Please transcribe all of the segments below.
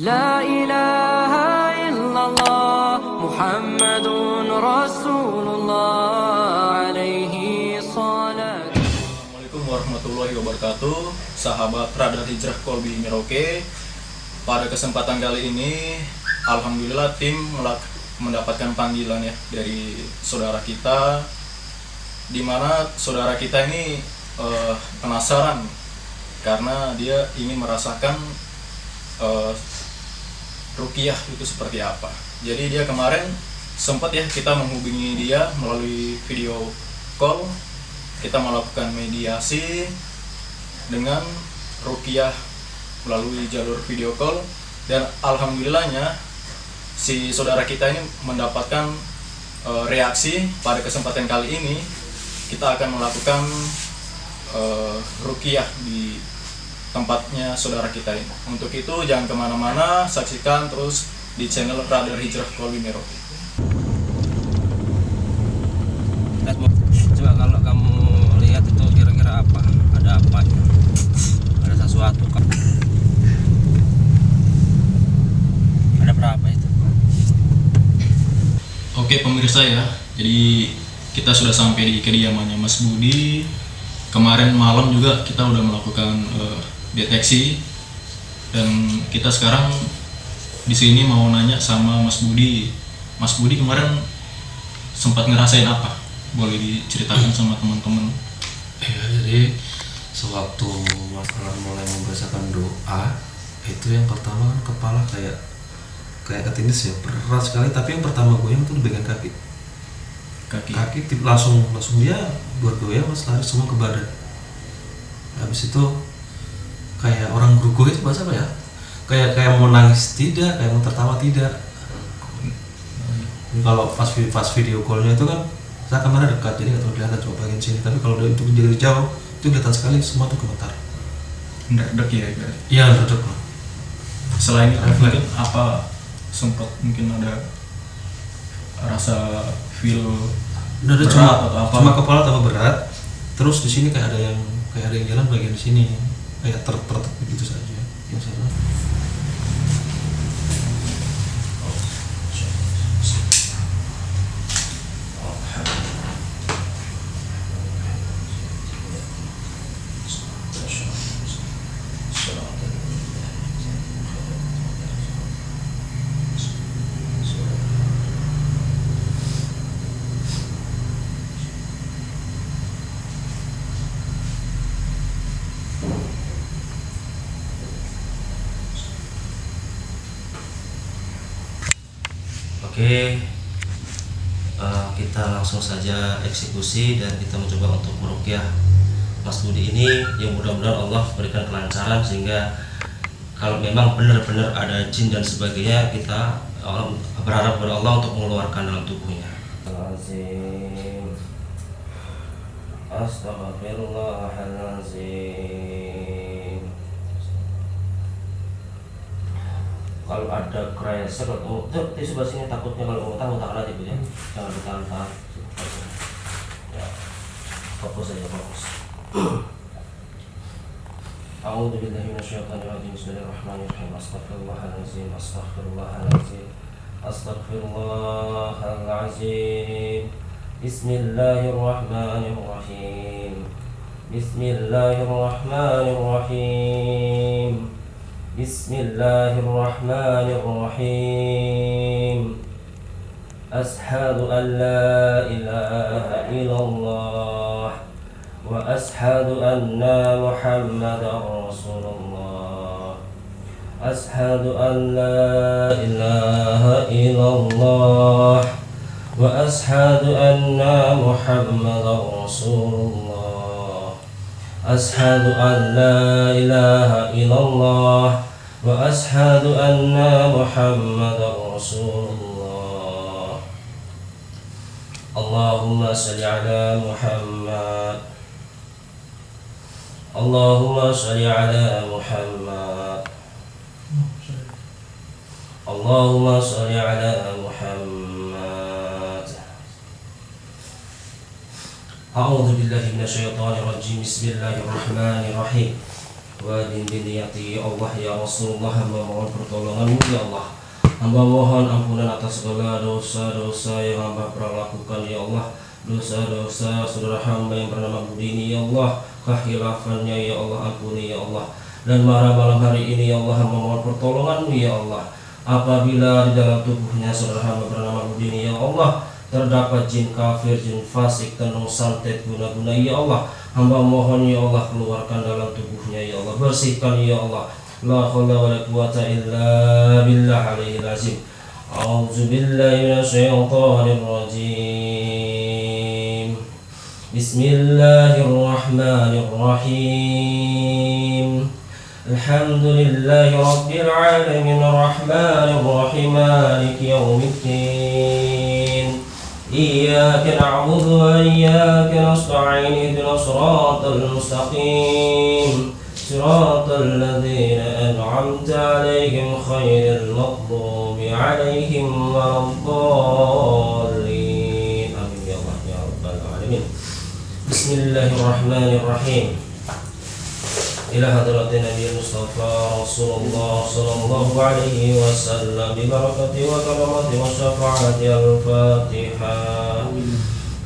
La ilaha illallah Muhammadun Rasulullah alaihi salat. Assalamualaikum warahmatullahi wabarakatuh. Sahabat Radar Hijrah Kolbi Merauke Pada kesempatan kali ini Alhamdulillah tim mendapatkan panggilan ya Dari saudara kita Di mana saudara kita ini eh, penasaran Karena dia ingin merasakan eh, Rukiah itu seperti apa. Jadi dia kemarin sempat ya kita menghubungi dia melalui video call. Kita melakukan mediasi dengan Rukiah melalui jalur video call. Dan alhamdulillahnya si saudara kita ini mendapatkan eh, reaksi pada kesempatan kali ini. Kita akan melakukan eh, Rukiah di tempatnya saudara kita ini untuk itu jangan ke mana-mana saksikan terus di channel Radar Hijrah Kolbi Merauke Coba kalau kamu lihat itu kira-kira apa? Ada apa? Ada sesuatu kan? Ada berapa itu? Oke pemirsa ya, jadi kita sudah sampai di kediamannya Mas Budi. Kemarin malam juga kita udah melakukan eh, deteksi dan kita sekarang di sini mau nanya sama Mas Budi. Mas Budi kemarin sempat ngerasain apa? Boleh diceritakan sama teman-teman? Ya, jadi sewaktu masalah mulai membacakan doa itu yang pertama kan kepala kayak kayak ketindis ya berat sekali tapi yang pertama goyang itu di bagian kaki Kaki. kaki tip langsung langsung dia bergoyang mas lari semua ke badan habis itu kayak orang gugup itu bahasa apa ya? Kayak kayak mau nangis tidak kayak mau tertawa tidak. Kalau pas pas video callnya itu kan saya kamera dekat jadi nggak kelihatan coba bagian sini. Tapi kalau itu dari jauh itu kelihatan sekali semua tuh gemetar. Ndek ya iya lah. Selain itu Refleks. apa sempat mungkin ada rasa feel Udah ada berat cuma atau apa? cuma kepala tambah berat terus di sini kayak ada yang kayak ada yang jalan bagian sini kayak ter begitu saja. Ya salah. Oke, eh, kita langsung saja eksekusi dan kita mencoba untuk merukyah Mas Budi ini yang mudah-mudahan Allah berikan kelancaran sehingga kalau memang benar-benar ada jin dan sebagainya kita eh, berharap kepada Allah untuk mengeluarkan dalam tubuhnya. Azim. Kalau ada kresek atau tuh di sebelah sini takutnya kalau ngutang ngutang aja bu ya jangan ditahan tahan ya. Fokus aja fokus. أعوذ بالله من الشيطان الرجيم بسم الله الرحمن الرحيم أستغفر الله العظيم أستغفر الله العظيم أستغفر الله العظيم بسم الله الرحمن الرحيم بسم الله الرحمن الرحيم بسم الله الرحمن الرحيم. أشهد أن لا إله إلا الله وأشهد أن محمدا رسول الله. أشهد أن لا إله إلا الله وأشهد أن محمدا رسول الله. أشهد أن لا إله إلا الله وأشهد أن محمدا رسول الله. اللهم صل على محمد. اللهم صل على محمد. اللهم صل على محمد. أعوذ بالله من الشيطان الرجيم بسم الله الرحمن الرحيم wa biniyati ya Allah ya Rasulullah hamba mohon pertolonganmu ya Allah hamba mohon ampunan atas segala dosa-dosa yang hamba pernah lakukan ya Allah dosa-dosa saudara hamba yang bernama Budi ini ya Allah kehilafannya ya Allah ampuni ya Allah dan marah malam hari ini ya Allah hamba mohon pertolonganmu ya Allah apabila di dalam tubuhnya saudara hamba bernama Budi ini ya Allah terdapat jin kafir, jin fasik, tenung santet guna-guna ya Allah Hamba mohon ya Allah keluarkan dalam tubuhnya ya Allah Bersihkan ya Allah La khawla wa la quwata illa billah alaihi lazim A'udzu billahi minasyaitonir rajim Bismillahirrahmanirrahim Alhamdulillahi rabbil alamin Rahmanir rahim Maliki yaumiddin إياك نعبد وإياك نستعين اهدنا الصراط المستقيم. صراط الذين أنعمت عليهم خير المغضوب عليهم ولا الضالين. آمين. يا رب العالمين. بسم الله الرحمن الرحيم. إلى حضرة النبي المصطفى رسول الله صلى الله عليه وسلم ببركة وكرمة وشفاعة الفاتحة.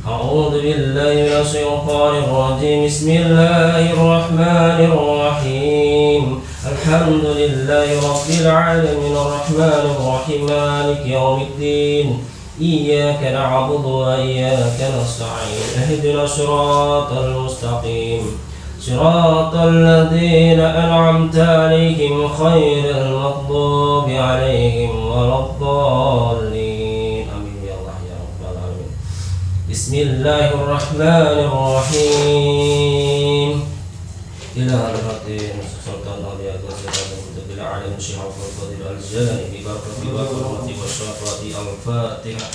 أعوذ بالله من الشيطان الرجيم. بسم الله الرحمن الرحيم. الحمد لله رب العالمين. الرحمن الرحيم. مالك يوم الدين. إياك نعبد وإياك نستعين. اهدنا الصراط المستقيم. صراط الذين أنعمت عليهم خير المغضوب عليهم ولا الضالين. آمين يا الله يا رب العالمين. بسم الله الرحمن الرحيم. إلى حضرة سلطان أولياء والسلام كتب العالم شيخ الفضيل الجلال ببركة وكرمة والشفاة الفاتحة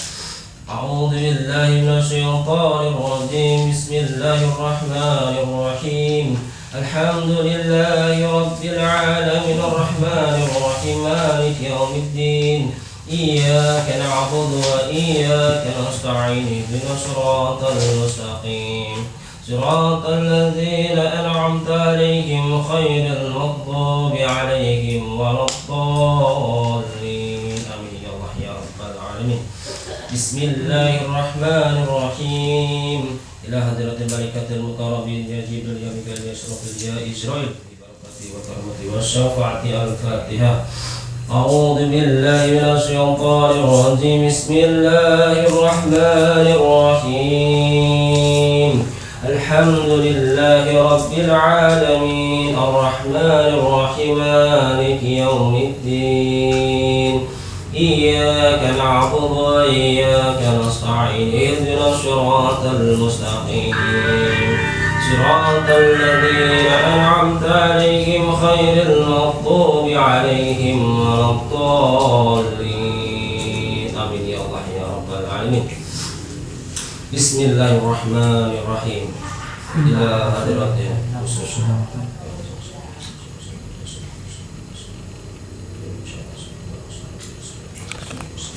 أعوذ بالله من الشيطان الرجيم. بسم الله الرحمن الرحيم. الحمد لله رب العالمين. الرحمن الرحيم. مالك يوم الدين. إياك نعبد وإياك نستعين. اهدنا الصراط المستقيم. صراط الذين أنعمت عليهم خير المغضوب عليهم ولا الضالين. بسم الله الرحمن الرحيم إلى حضرة الملكة المقربين يا جبريل يا ميكائيل يا شرف يا إسرائيل ببركة وكرمة والشفاعة الفاتحة أعوذ بالله من الشيطان الرجيم بسم الله الرحمن الرحيم الحمد لله رب العالمين الرحمن الرحيم مالك يوم الدين إياك نعبد وإياك نستعين. اهدنا الصراط المستقيم. صراط الذين أنعمت عليهم خير المغضوب عليهم ولا الضالين. آمين. يا الله يا رب العالمين. بسم الله الرحمن الرحيم. إلى حضرة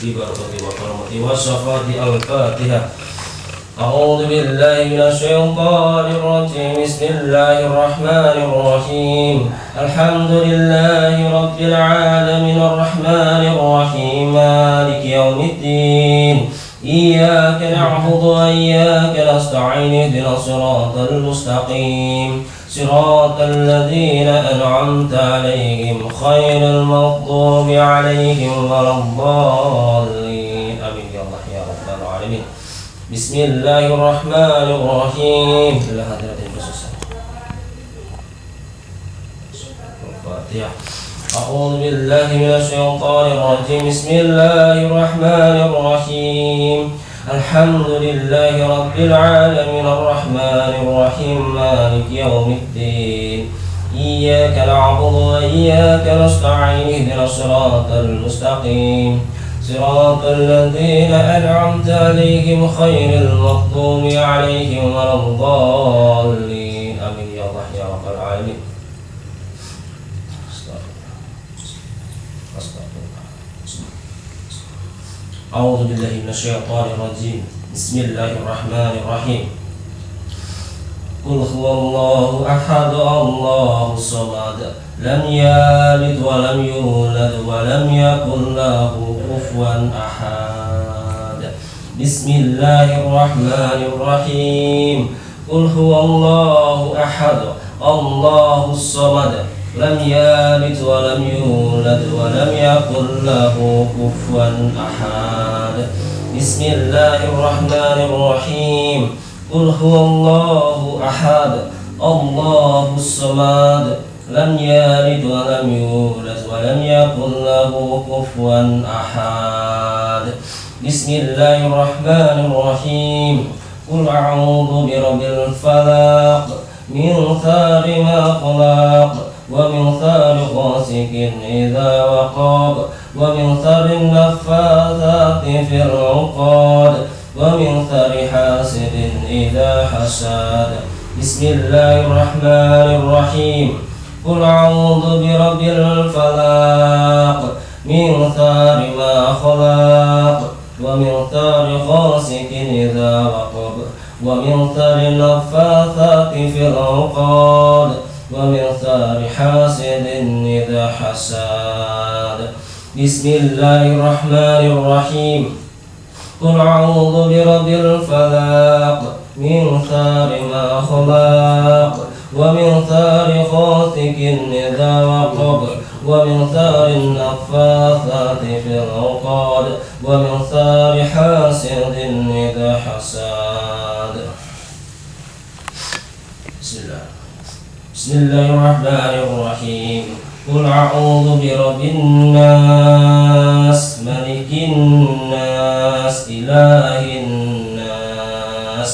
ببركة وكرمة والشفاعة الفاتحة أعوذ بالله من الشيطان الرجيم. بسم الله الرحمن الرحيم. الحمد لله رب العالمين الرحمن الرحيم. مالك يوم الدين. إياك نعبد وإياك نستعين اهدنا الصراط المستقيم. صراط الذين أنعمت عليهم خير المغضوب عليهم ولا الضالين. آمين. يا الله يا رب العالمين. بسم الله الرحمن الرحيم. إلى الفاتحة أعوذ بالله من الشيطان الرجيم. بسم الله الرحمن الرحيم. الحمد لله رب العالمين. الرحمن الرحيم. مالك يوم الدين. إياك نعبد وإياك نستعين. اهدنا الصراط المستقيم. صراط الذين أنعمت عليهم خير المغضوب عليهم ولا الضالين آمين يا الله يا رب العالمين أعوذ بالله من الشيطان الرجيم. بسم الله الرحمن الرحيم. قل هو الله أحد الله الصمد لم يلد ولم يولد ولم يكن له كفوا أحد. بسم الله الرحمن الرحيم. قل هو الله أحد الله الصمد لم يلد ولم يولد ولم يكن له كفوا أحد. بسم الله الرحمن الرحيم. قل هو الله أحد الله الصمد. لم يلد ولم يولد ولم يكن له كفوا أحد. بسم الله الرحمن الرحيم. قل أعوذ برب الفلق من شر ما خلق ومن شر غاسق إذا وقب ومن شر النفاثات في العقاد ومن شر حاسد إذا حسد بسم الله الرحمن الرحيم. قل أعوذ برب الفلق من شر ما خلق ومن شر غاسق إذا وقب ومن شر النفاثات في العقاد. ومن شر حاسد إذا حسد بسم الله الرحمن الرحيم. قل أعوذ برب الفلق. من شر ما خلق ومن شر غاسق إذا وقب ومن شر النفاثات في العقاد. ومن شر حاسد إذا حسد بسم الله بسم الله الرحمن الرحيم قل أعوذ برب الناس ملك الناس إله الناس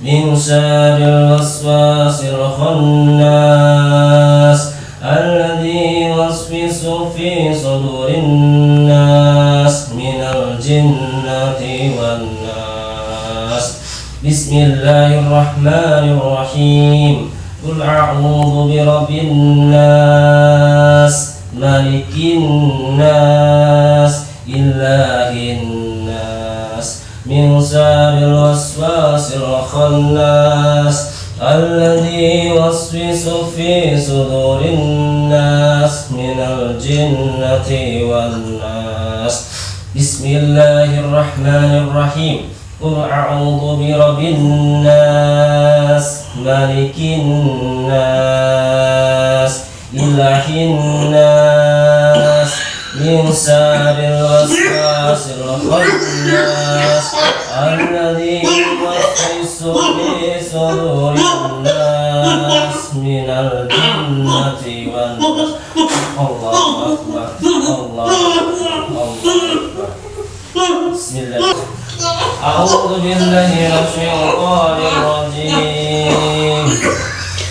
من شر الوسواس الخناس الذي يوسوس في صدور الناس من الجنة والناس بسم الله الرحمن الرحيم قل أعوذ برب الناس ملك الناس إله الناس من شر الوسواس الخناس الذي يوسوس في صدور الناس من الجنة والناس بسم الله الرحمن الرحيم قل أعوذ برب الناس ملك الناس إله الناس من شر الوسواس الخناس الذي يوسوس في صدور الناس من الجنة والناس الله أكبر الله أكبر الله أكبر بسم الله أعوذ بالله من الشيطان الرجيم.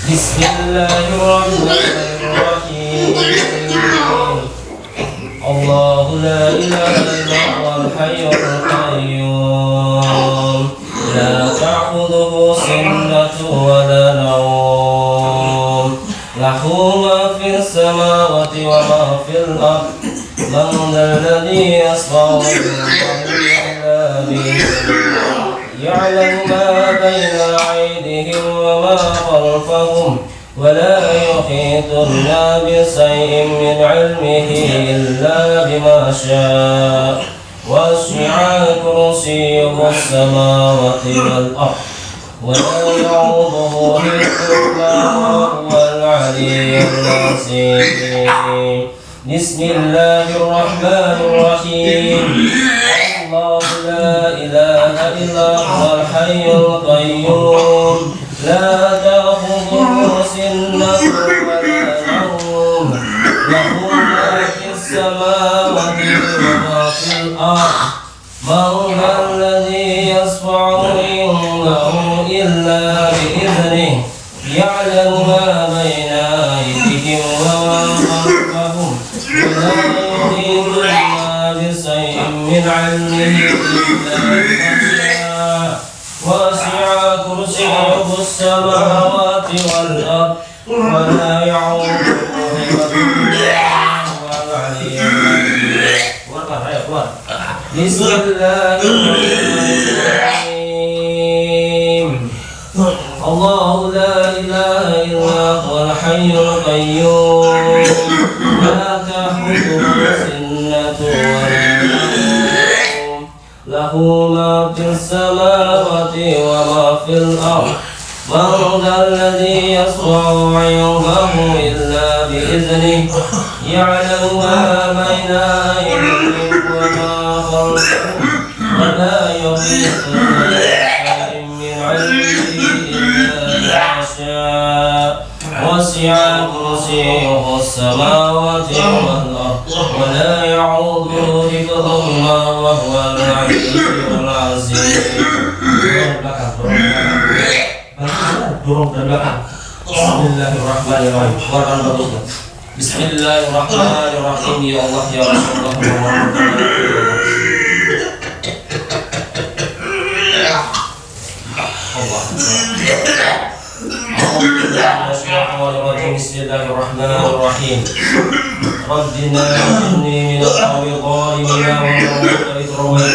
بسم الله الرحمن الرحيم. الله لا إله إلا هو الحي القيوم. لا تأخذه سنة ولا نوم. له ما في السماوات وما في الأرض. من ذا الذي يصفع إلا يعلم ما بين أيديهم وما خلفهم ولا يحيطون بشيء من علمه إلا بما شاء. وسع كرسيه السماوات والأرض ولا يعوضه حفظهما وهو العلي العظيم. بسم الله الرحمن الرحيم. الله لا إله إلا هو الحي القيوم. لا تأخذه سنة ولا نوم. له ما في السماوات وما في الأرض. من ذا الذي يشفع عنده إلا شاء وسع كرسيه السماوات والأرض ولا يعوده بسم الله الرحمن الله لا الحي القيوم. لا تأخذه سنة له ما في السماوات وما في الأرض من ذا الذي يصنع عنده إلا بإذنه يعلم ما بين أيديهم وما خلفهم ولا يحيطون بشيء من علمه إلا ما شاء وسع كرسيه السماوات والأرض ولا يعوض حفظ الله وهو العلي العظيم. بسم الله الرحمن الرحيم بسم الله الرحمن الرحيم يا الله يا رسول الله الله ya Rasulullah Allah Bismillahirrahmanirrahim ربنا إني من القوم الظالمين ومن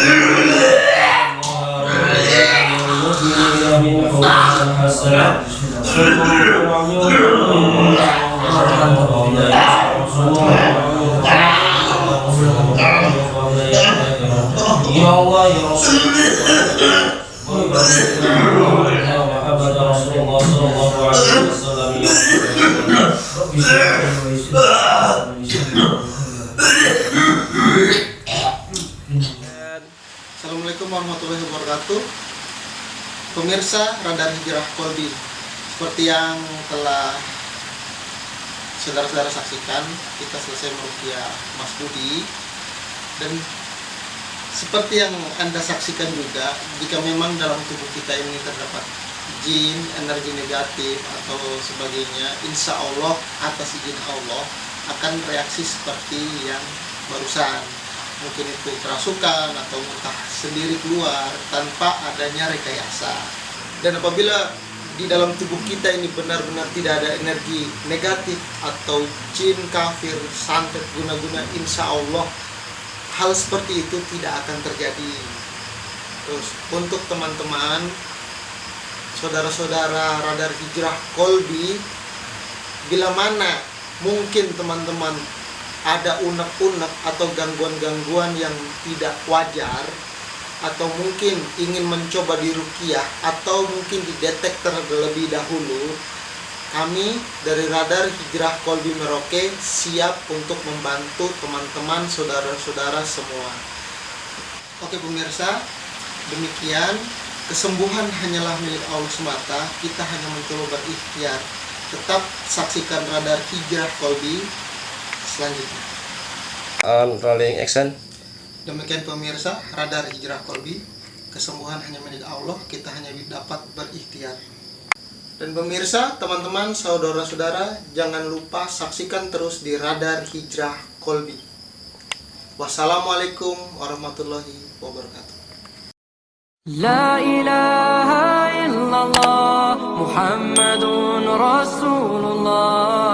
من حكم حسنا يا الله يا رسول محمد Assalamualaikum warahmatullahi wabarakatuh. Pemirsa Radar Hijrah Kolbi Seperti yang telah saudara-saudara saksikan Kita selesai merukiah Mas Budi. Dan seperti yang Anda saksikan juga Jika memang dalam tubuh kita ini terdapat jin, energi negatif atau sebagainya Insya Allah atas izin Allah akan reaksi seperti yang barusan. Mungkin itu kerasukan atau muntah sendiri keluar tanpa adanya rekayasa. Dan apabila di dalam tubuh kita ini benar-benar tidak ada energi negatif atau jin kafir santet guna-guna insya Allah hal seperti itu tidak akan terjadi. Terus untuk teman-teman saudara-saudara radar hijrah kolbi bila mana mungkin teman-teman ada unek-unek atau gangguan-gangguan yang tidak wajar atau mungkin ingin mencoba dirukiah atau mungkin didetek terlebih dahulu kami dari Radar Hijrah Kolbi Merauke siap untuk membantu teman-teman saudara-saudara semua. Oke pemirsa demikian kesembuhan hanyalah milik Allah semata kita hanya mencoba berikhtiar tetap saksikan Radar Hijrah Kolbi selanjutnya. On rolling action. Demikian pemirsa, radar hijrah kolbi, kesembuhan hanya milik Allah, kita hanya dapat berikhtiar. Dan pemirsa, teman-teman, saudara-saudara, jangan lupa saksikan terus di radar hijrah kolbi. Wassalamualaikum warahmatullahi wabarakatuh. لا إله إلا الله محمد رسول الله.